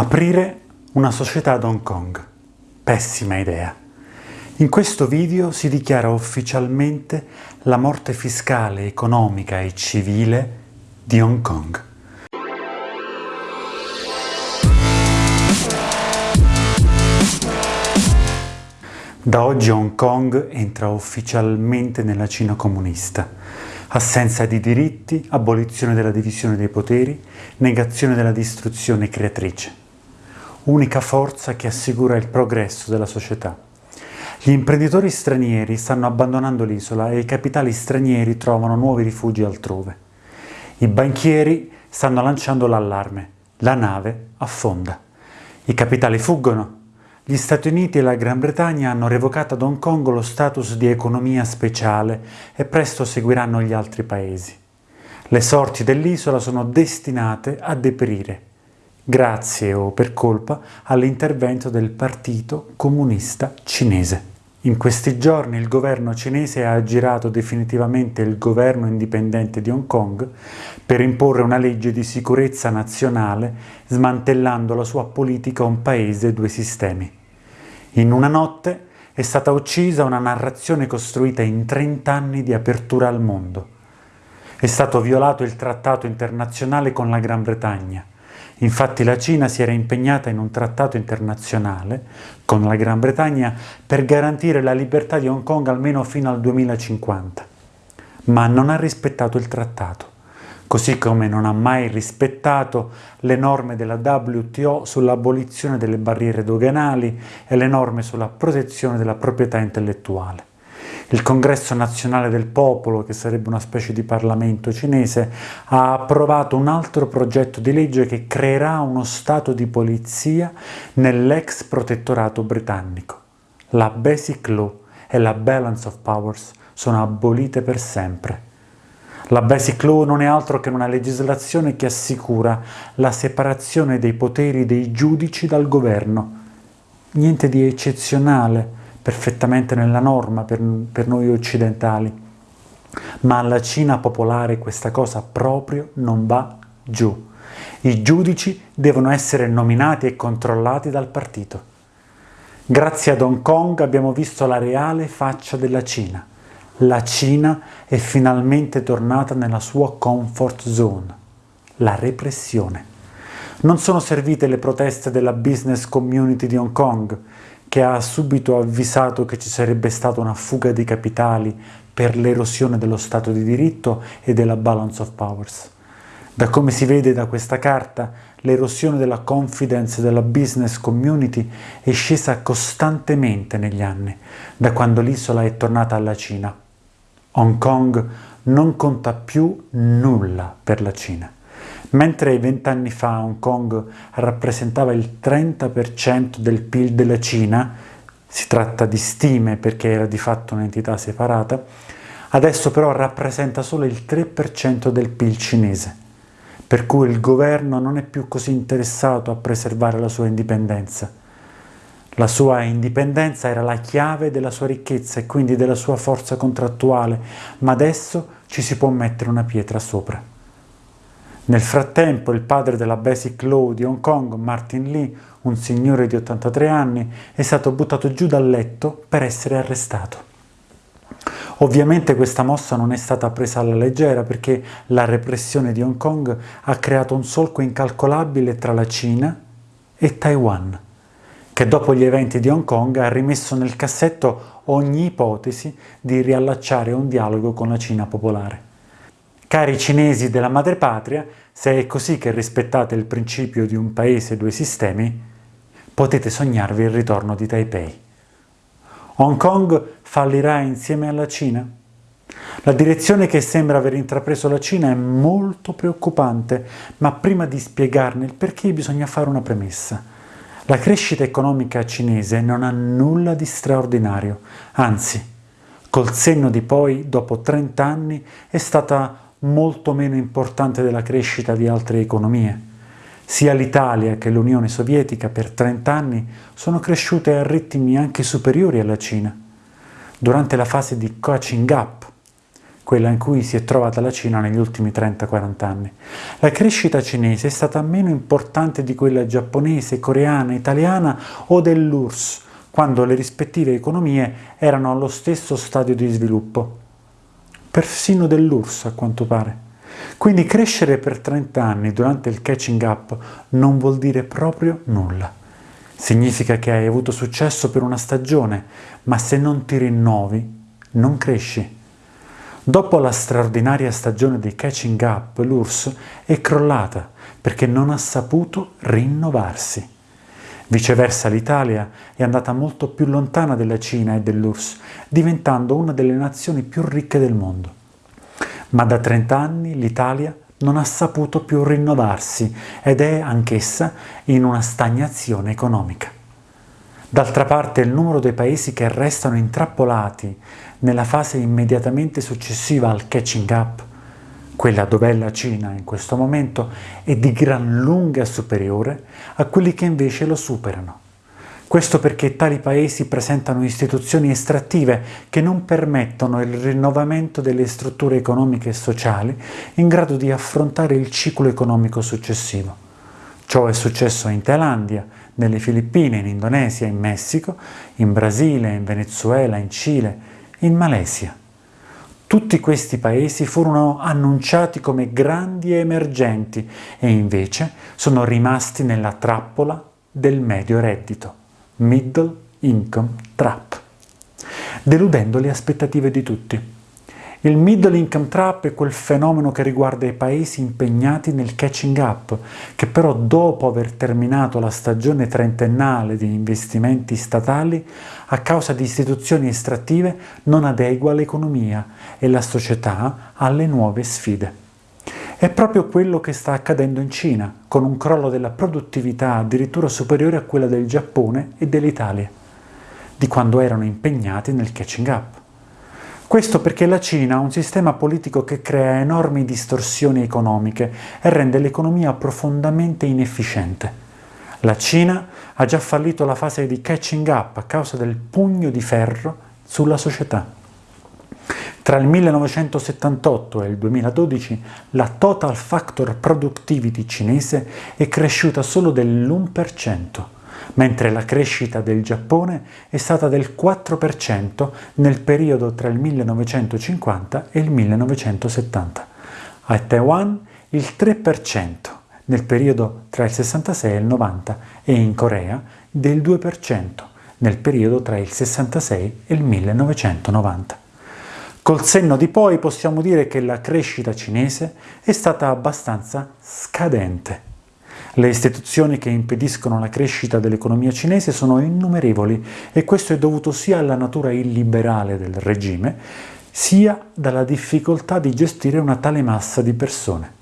Aprire una società ad Hong Kong. Pessima idea. In questo video si dichiara ufficialmente la morte fiscale, economica e civile di Hong Kong. Da oggi Hong Kong entra ufficialmente nella Cina comunista. Assenza di diritti, abolizione della divisione dei poteri, negazione della distruzione creatrice unica forza che assicura il progresso della società. Gli imprenditori stranieri stanno abbandonando l'isola e i capitali stranieri trovano nuovi rifugi altrove. I banchieri stanno lanciando l'allarme. La nave affonda. I capitali fuggono. Gli Stati Uniti e la Gran Bretagna hanno revocato ad Hong Kong lo status di economia speciale e presto seguiranno gli altri paesi. Le sorti dell'isola sono destinate a deperire grazie o per colpa all'intervento del Partito Comunista Cinese. In questi giorni il governo cinese ha aggirato definitivamente il governo indipendente di Hong Kong per imporre una legge di sicurezza nazionale smantellando la sua politica un paese due sistemi. In una notte è stata uccisa una narrazione costruita in 30 anni di apertura al mondo. È stato violato il trattato internazionale con la Gran Bretagna, Infatti la Cina si era impegnata in un trattato internazionale con la Gran Bretagna per garantire la libertà di Hong Kong almeno fino al 2050, ma non ha rispettato il trattato, così come non ha mai rispettato le norme della WTO sull'abolizione delle barriere doganali e le norme sulla protezione della proprietà intellettuale. Il Congresso Nazionale del Popolo, che sarebbe una specie di Parlamento cinese, ha approvato un altro progetto di legge che creerà uno stato di polizia nell'ex protettorato britannico. La Basic Law e la Balance of Powers sono abolite per sempre. La Basic Law non è altro che una legislazione che assicura la separazione dei poteri dei giudici dal governo. Niente di eccezionale, perfettamente nella norma per, per noi occidentali, ma alla Cina popolare questa cosa proprio non va giù. I giudici devono essere nominati e controllati dal partito. Grazie ad Hong Kong abbiamo visto la reale faccia della Cina. La Cina è finalmente tornata nella sua comfort zone, la repressione. Non sono servite le proteste della business community di Hong Kong, che ha subito avvisato che ci sarebbe stata una fuga di capitali per l'erosione dello Stato di diritto e della balance of powers. Da come si vede da questa carta, l'erosione della confidence della business community è scesa costantemente negli anni, da quando l'isola è tornata alla Cina. Hong Kong non conta più nulla per la Cina. Mentre vent'anni fa Hong Kong rappresentava il 30% del PIL della Cina, si tratta di stime perché era di fatto un'entità separata, adesso però rappresenta solo il 3% del PIL cinese, per cui il governo non è più così interessato a preservare la sua indipendenza. La sua indipendenza era la chiave della sua ricchezza e quindi della sua forza contrattuale, ma adesso ci si può mettere una pietra sopra. Nel frattempo il padre della Basic Law di Hong Kong, Martin Lee, un signore di 83 anni, è stato buttato giù dal letto per essere arrestato. Ovviamente questa mossa non è stata presa alla leggera perché la repressione di Hong Kong ha creato un solco incalcolabile tra la Cina e Taiwan, che dopo gli eventi di Hong Kong ha rimesso nel cassetto ogni ipotesi di riallacciare un dialogo con la Cina popolare. Cari cinesi della madrepatria, se è così che rispettate il principio di un paese due sistemi, potete sognarvi il ritorno di Taipei. Hong Kong fallirà insieme alla Cina? La direzione che sembra aver intrapreso la Cina è molto preoccupante, ma prima di spiegarne il perché bisogna fare una premessa. La crescita economica cinese non ha nulla di straordinario, anzi, col senno di poi, dopo 30 anni, è stata molto meno importante della crescita di altre economie. Sia l'Italia che l'Unione Sovietica per 30 anni sono cresciute a ritmi anche superiori alla Cina. Durante la fase di catching up, quella in cui si è trovata la Cina negli ultimi 30-40 anni. La crescita cinese è stata meno importante di quella giapponese, coreana, italiana o dell'URSS, quando le rispettive economie erano allo stesso stadio di sviluppo. Persino dell'URSS, a quanto pare. Quindi crescere per 30 anni durante il catching up non vuol dire proprio nulla. Significa che hai avuto successo per una stagione, ma se non ti rinnovi, non cresci. Dopo la straordinaria stagione dei catching up, l'URSS è crollata perché non ha saputo rinnovarsi. Viceversa l'Italia è andata molto più lontana della Cina e dell'URSS, diventando una delle nazioni più ricche del mondo. Ma da 30 anni l'Italia non ha saputo più rinnovarsi ed è anch'essa in una stagnazione economica. D'altra parte il numero dei paesi che restano intrappolati nella fase immediatamente successiva al catching up, quella dove è la Cina in questo momento, è di gran lunga superiore a quelli che invece lo superano. Questo perché tali paesi presentano istituzioni estrattive che non permettono il rinnovamento delle strutture economiche e sociali in grado di affrontare il ciclo economico successivo. Ciò è successo in Thailandia, nelle Filippine, in Indonesia, in Messico, in Brasile, in Venezuela, in Cile, in Malesia. Tutti questi paesi furono annunciati come grandi e emergenti e invece sono rimasti nella trappola del medio reddito middle income trap, deludendo le aspettative di tutti. Il middle income trap è quel fenomeno che riguarda i paesi impegnati nel catching up, che però dopo aver terminato la stagione trentennale di investimenti statali, a causa di istituzioni estrattive, non adegua l'economia e la società alle nuove sfide. È proprio quello che sta accadendo in Cina, con un crollo della produttività addirittura superiore a quella del Giappone e dell'Italia, di quando erano impegnati nel catching up. Questo perché la Cina ha un sistema politico che crea enormi distorsioni economiche e rende l'economia profondamente inefficiente. La Cina ha già fallito la fase di catching up a causa del pugno di ferro sulla società. Tra il 1978 e il 2012 la Total Factor Productivity cinese è cresciuta solo dell'1%, mentre la crescita del Giappone è stata del 4% nel periodo tra il 1950 e il 1970. A Taiwan il 3% nel periodo tra il 66 e il 90 e in Corea del 2% nel periodo tra il 66 e il 1990. Col senno di poi possiamo dire che la crescita cinese è stata abbastanza scadente. Le istituzioni che impediscono la crescita dell'economia cinese sono innumerevoli e questo è dovuto sia alla natura illiberale del regime, sia dalla difficoltà di gestire una tale massa di persone.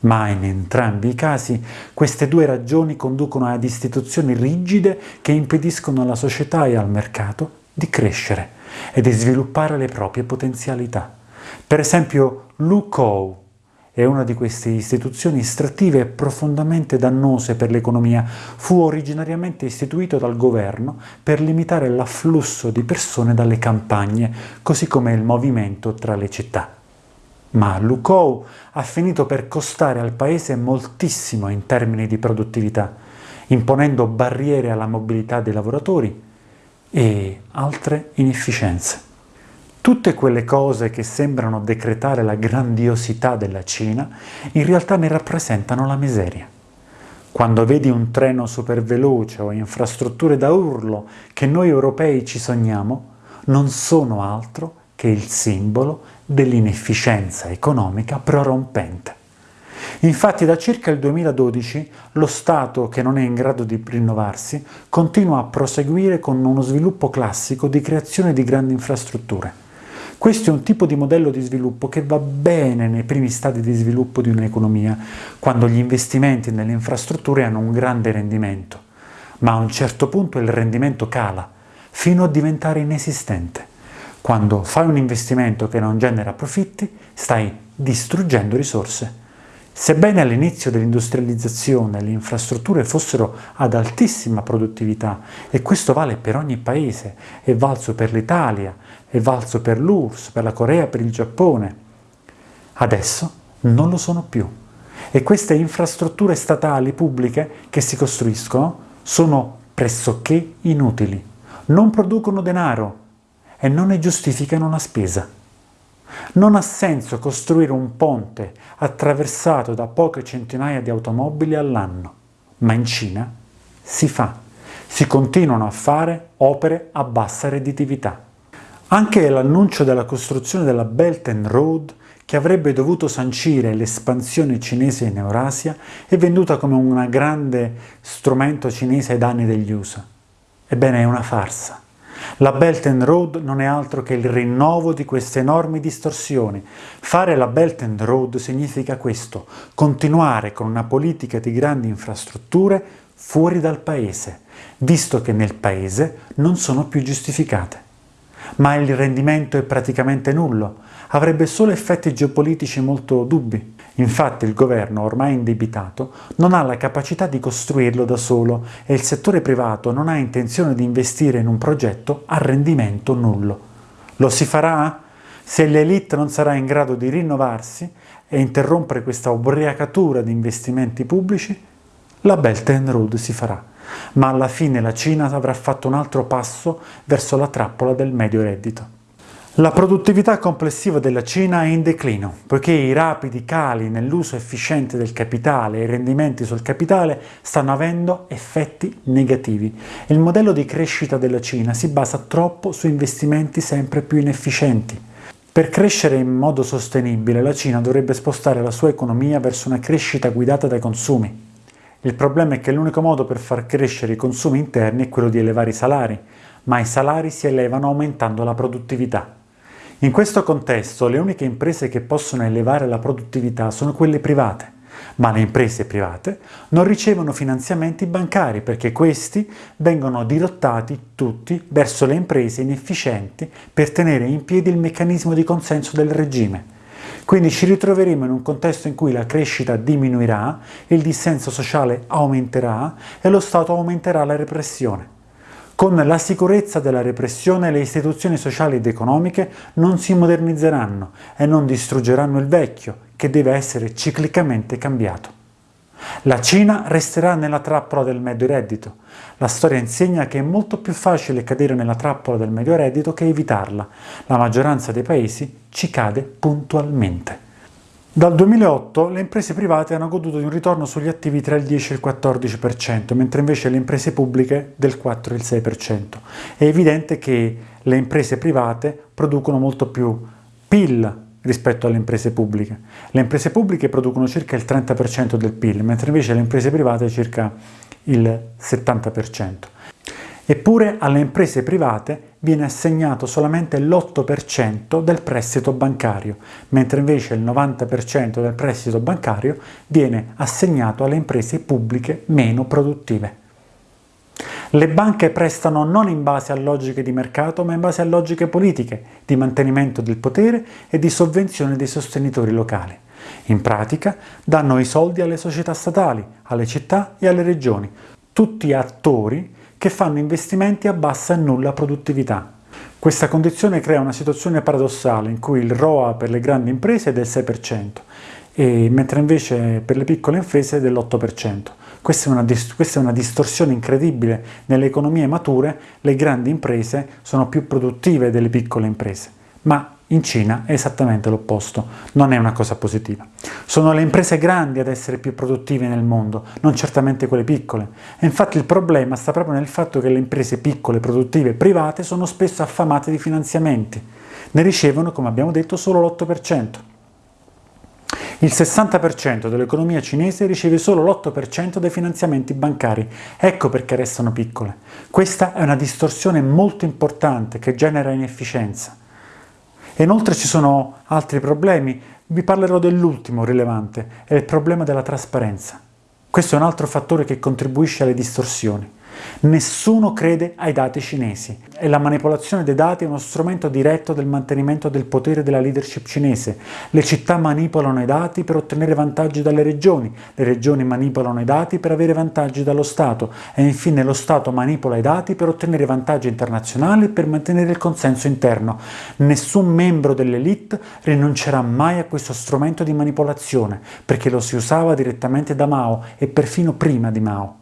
Ma in entrambi i casi queste due ragioni conducono ad istituzioni rigide che impediscono alla società e al mercato di crescere e di sviluppare le proprie potenzialità. Per esempio, l'UCOW è una di queste istituzioni estrattive profondamente dannose per l'economia. Fu originariamente istituito dal governo per limitare l'afflusso di persone dalle campagne, così come il movimento tra le città. Ma l'UCOW ha finito per costare al paese moltissimo in termini di produttività, imponendo barriere alla mobilità dei lavoratori, e altre inefficienze. Tutte quelle cose che sembrano decretare la grandiosità della Cina, in realtà ne rappresentano la miseria. Quando vedi un treno superveloce o infrastrutture da urlo che noi europei ci sogniamo, non sono altro che il simbolo dell'inefficienza economica prorompente. Infatti da circa il 2012 lo Stato, che non è in grado di rinnovarsi, continua a proseguire con uno sviluppo classico di creazione di grandi infrastrutture. Questo è un tipo di modello di sviluppo che va bene nei primi stadi di sviluppo di un'economia, quando gli investimenti nelle infrastrutture hanno un grande rendimento, ma a un certo punto il rendimento cala, fino a diventare inesistente. Quando fai un investimento che non genera profitti, stai distruggendo risorse. Sebbene all'inizio dell'industrializzazione le infrastrutture fossero ad altissima produttività, e questo vale per ogni paese, è valso per l'Italia, è valso per l'URSS, per la Corea, per il Giappone, adesso non lo sono più. E queste infrastrutture statali pubbliche che si costruiscono sono pressoché inutili, non producono denaro e non ne giustificano la spesa. Non ha senso costruire un ponte attraversato da poche centinaia di automobili all'anno, ma in Cina si fa. Si continuano a fare opere a bassa redditività. Anche l'annuncio della costruzione della Belt and Road, che avrebbe dovuto sancire l'espansione cinese in Eurasia, è venduta come un grande strumento cinese ai danni degli USA. Ebbene, è una farsa. La Belt and Road non è altro che il rinnovo di queste enormi distorsioni. Fare la Belt and Road significa questo, continuare con una politica di grandi infrastrutture fuori dal paese, visto che nel paese non sono più giustificate. Ma il rendimento è praticamente nullo, avrebbe solo effetti geopolitici molto dubbi. Infatti il governo, ormai indebitato, non ha la capacità di costruirlo da solo e il settore privato non ha intenzione di investire in un progetto a rendimento nullo. Lo si farà? Se l'elite non sarà in grado di rinnovarsi e interrompere questa ubriacatura di investimenti pubblici, la Belt and Road si farà, ma alla fine la Cina avrà fatto un altro passo verso la trappola del medio reddito. La produttività complessiva della Cina è in declino, poiché i rapidi cali nell'uso efficiente del capitale e i rendimenti sul capitale stanno avendo effetti negativi. Il modello di crescita della Cina si basa troppo su investimenti sempre più inefficienti. Per crescere in modo sostenibile la Cina dovrebbe spostare la sua economia verso una crescita guidata dai consumi. Il problema è che l'unico modo per far crescere i consumi interni è quello di elevare i salari, ma i salari si elevano aumentando la produttività. In questo contesto le uniche imprese che possono elevare la produttività sono quelle private, ma le imprese private non ricevono finanziamenti bancari perché questi vengono dirottati tutti verso le imprese inefficienti per tenere in piedi il meccanismo di consenso del regime. Quindi ci ritroveremo in un contesto in cui la crescita diminuirà, il dissenso sociale aumenterà e lo Stato aumenterà la repressione. Con la sicurezza della repressione le istituzioni sociali ed economiche non si modernizzeranno e non distruggeranno il vecchio, che deve essere ciclicamente cambiato. La Cina resterà nella trappola del medio reddito. La storia insegna che è molto più facile cadere nella trappola del medio reddito che evitarla. La maggioranza dei paesi ci cade puntualmente. Dal 2008 le imprese private hanno goduto di un ritorno sugli attivi tra il 10 e il 14%, mentre invece le imprese pubbliche del 4 e il 6%. È evidente che le imprese private producono molto più PIL rispetto alle imprese pubbliche. Le imprese pubbliche producono circa il 30% del PIL, mentre invece le imprese private circa il 70%. Eppure alle imprese private viene assegnato solamente l'8% del prestito bancario, mentre invece il 90% del prestito bancario viene assegnato alle imprese pubbliche meno produttive. Le banche prestano non in base a logiche di mercato, ma in base a logiche politiche, di mantenimento del potere e di sovvenzione dei sostenitori locali. In pratica danno i soldi alle società statali, alle città e alle regioni, tutti attori che fanno investimenti a bassa e nulla produttività. Questa condizione crea una situazione paradossale in cui il ROA per le grandi imprese è del 6%, e, mentre invece per le piccole imprese è dell'8%. Questa è, una, questa è una distorsione incredibile. Nelle economie mature le grandi imprese sono più produttive delle piccole imprese, ma in Cina è esattamente l'opposto, non è una cosa positiva. Sono le imprese grandi ad essere più produttive nel mondo, non certamente quelle piccole. E infatti il problema sta proprio nel fatto che le imprese piccole, produttive, private sono spesso affamate di finanziamenti. Ne ricevono, come abbiamo detto, solo l'8%. Il 60% dell'economia cinese riceve solo l'8% dei finanziamenti bancari. Ecco perché restano piccole. Questa è una distorsione molto importante che genera inefficienza. E inoltre ci sono altri problemi, vi parlerò dell'ultimo rilevante, è il problema della trasparenza. Questo è un altro fattore che contribuisce alle distorsioni. Nessuno crede ai dati cinesi e la manipolazione dei dati è uno strumento diretto del mantenimento del potere della leadership cinese. Le città manipolano i dati per ottenere vantaggi dalle regioni, le regioni manipolano i dati per avere vantaggi dallo Stato e infine lo Stato manipola i dati per ottenere vantaggi internazionali e per mantenere il consenso interno. Nessun membro dell'elite rinuncerà mai a questo strumento di manipolazione perché lo si usava direttamente da Mao e perfino prima di Mao.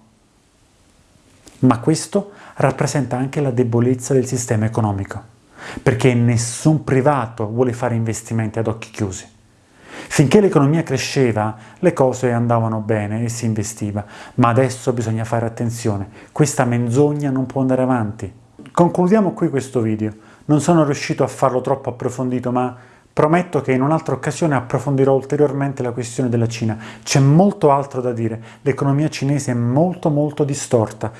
Ma questo rappresenta anche la debolezza del sistema economico, perché nessun privato vuole fare investimenti ad occhi chiusi. Finché l'economia cresceva, le cose andavano bene e si investiva, ma adesso bisogna fare attenzione, questa menzogna non può andare avanti. Concludiamo qui questo video, non sono riuscito a farlo troppo approfondito, ma Prometto che in un'altra occasione approfondirò ulteriormente la questione della Cina. C'è molto altro da dire. L'economia cinese è molto molto distorta.